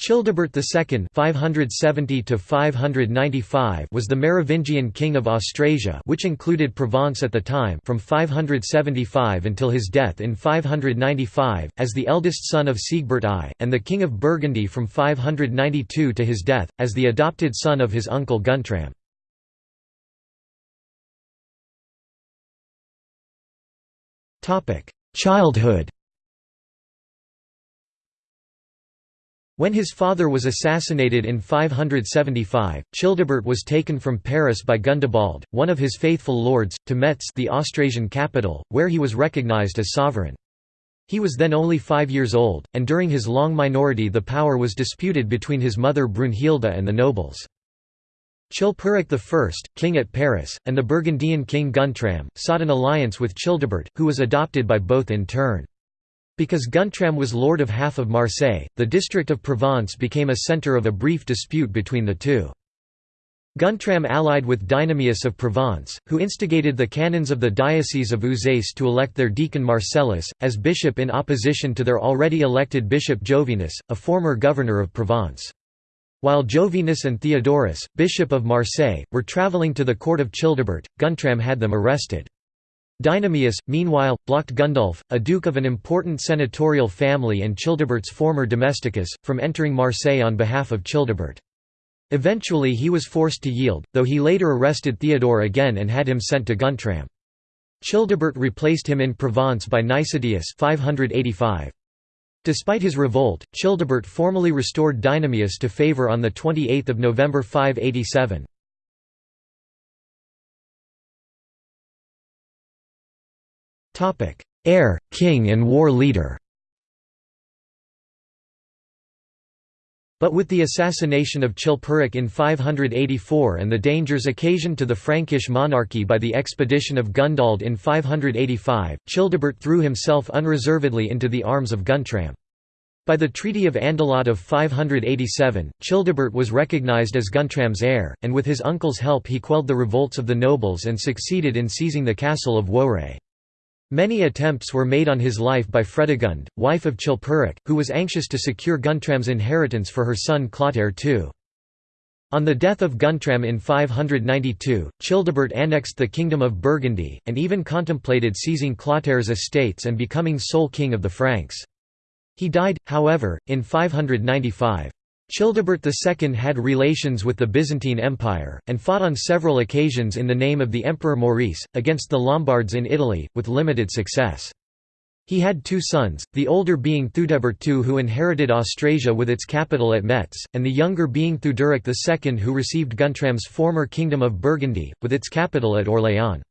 Childebert II (570–595) was the Merovingian king of Austrasia, which included Provence at the time, from 575 until his death in 595, as the eldest son of Sigebert I, and the king of Burgundy from 592 to his death, as the adopted son of his uncle Guntram. Topic: Childhood. When his father was assassinated in 575, Childebert was taken from Paris by Gundobald, one of his faithful lords, to Metz the Austrasian capital, where he was recognized as sovereign. He was then only five years old, and during his long minority the power was disputed between his mother Brunhilde and the nobles. Chilperic I, king at Paris, and the Burgundian king Guntram, sought an alliance with Childebert, who was adopted by both in turn. Because Guntram was lord of half of Marseille, the district of Provence became a centre of a brief dispute between the two. Guntram allied with Dynamius of Provence, who instigated the canons of the Diocese of Uzès to elect their deacon Marcellus, as bishop in opposition to their already elected bishop Jovinus, a former governor of Provence. While Jovinus and Theodorus, bishop of Marseille, were travelling to the court of Childebert, Guntram had them arrested. Dynamius, meanwhile, blocked Gundulf, a duke of an important senatorial family and Childebert's former domesticus, from entering Marseille on behalf of Childebert. Eventually he was forced to yield, though he later arrested Theodore again and had him sent to Guntram. Childebert replaced him in Provence by Nicetius 585. Despite his revolt, Childebert formally restored Dynamius to favour on 28 November 587. Heir, king and war leader But with the assassination of Chilperic in 584 and the dangers occasioned to the Frankish monarchy by the expedition of Gundoald in 585, Childebert threw himself unreservedly into the arms of Guntram. By the Treaty of Andelot of 587, Childebert was recognized as Guntram's heir, and with his uncle's help he quelled the revolts of the nobles and succeeded in seizing the castle of Woray. Many attempts were made on his life by Fredegund, wife of Chilperic, who was anxious to secure Guntram's inheritance for her son Clotaire II. On the death of Guntram in 592, Childebert annexed the kingdom of Burgundy, and even contemplated seizing Clotaire's estates and becoming sole king of the Franks. He died, however, in 595. Childebert II had relations with the Byzantine Empire, and fought on several occasions in the name of the Emperor Maurice, against the Lombards in Italy, with limited success. He had two sons, the older being Theudebert II who inherited Austrasia with its capital at Metz, and the younger being Theuderic II who received Guntram's former kingdom of Burgundy, with its capital at Orléans.